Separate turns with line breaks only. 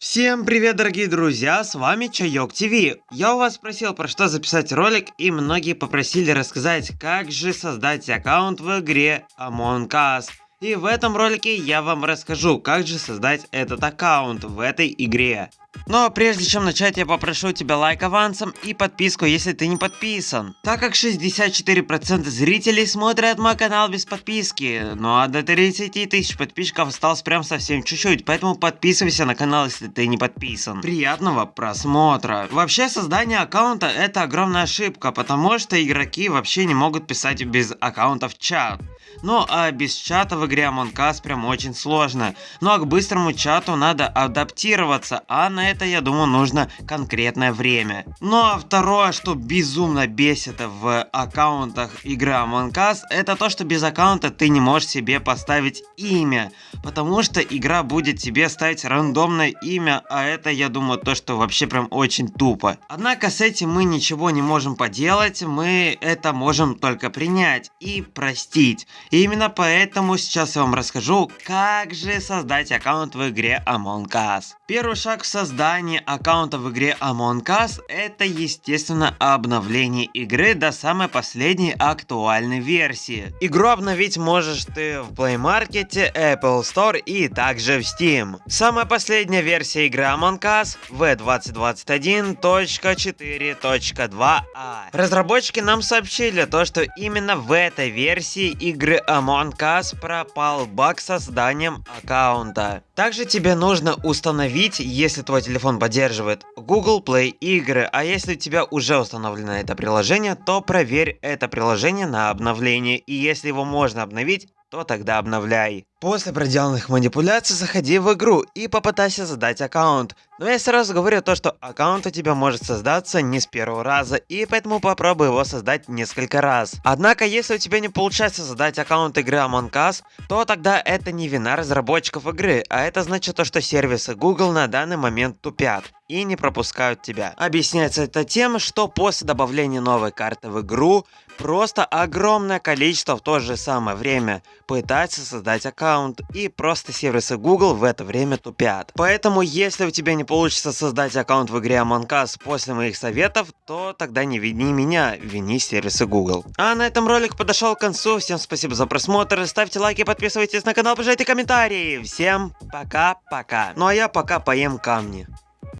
Всем привет, дорогие друзья, с вами Чайок ТВ. Я у вас спросил, про что записать ролик, и многие попросили рассказать, как же создать аккаунт в игре Among Us. И в этом ролике я вам расскажу, как же создать этот аккаунт в этой игре. Но прежде чем начать, я попрошу тебя лайк авансом и подписку, если ты не подписан. Так как 64% зрителей смотрят мой канал без подписки, ну а до 30 тысяч подписчиков осталось прям совсем чуть-чуть, поэтому подписывайся на канал, если ты не подписан. Приятного просмотра. Вообще создание аккаунта это огромная ошибка, потому что игроки вообще не могут писать без аккаунта в чат. Ну а без чата в игре Among Us прям очень сложно. Ну а к быстрому чату надо адаптироваться, а на это я думаю нужно конкретное время. Ну а второе, что безумно бесит в аккаунтах игры Among Us, это то, что без аккаунта ты не можешь себе поставить имя. Потому что игра будет тебе ставить рандомное имя, а это я думаю то, что вообще прям очень тупо. Однако с этим мы ничего не можем поделать, мы это можем только принять и простить. И именно поэтому сейчас я вам расскажу, как же создать аккаунт в игре Among Us. Первый шаг в создании аккаунта в игре Among Us это естественно обновление игры до самой последней актуальной версии. Игру обновить можешь ты в Play Market, Apple Store и также в Steam. Самая последняя версия игры Among Us V2021.4.2a. Разработчики нам сообщили то, что именно в этой версии игры Among Us пропал баг с созданием аккаунта. Также тебе нужно установить, если твой телефон поддерживает Google Play игры, а если у тебя уже установлено это приложение, то проверь это приложение на обновление, и если его можно обновить, то тогда обновляй. После проделанных манипуляций заходи в игру и попытайся создать аккаунт. Но я сразу говорю то, что аккаунт у тебя может создаться не с первого раза, и поэтому попробуй его создать несколько раз. Однако, если у тебя не получается создать аккаунт игры Among Us, то тогда это не вина разработчиков игры, а это значит то, что сервисы Google на данный момент тупят и не пропускают тебя. Объясняется это тем, что после добавления новой карты в игру, просто огромное количество в то же самое время пытается создать аккаунт, и просто сервисы Google в это время тупят. Поэтому, если у тебя не получится создать аккаунт в игре Among Us после моих советов, то тогда не вини меня, вини сервисы Google. А на этом ролик подошел к концу, всем спасибо за просмотр, ставьте лайки, подписывайтесь на канал, пожалуйте комментарии. Всем пока-пока. Ну а я пока поем камни.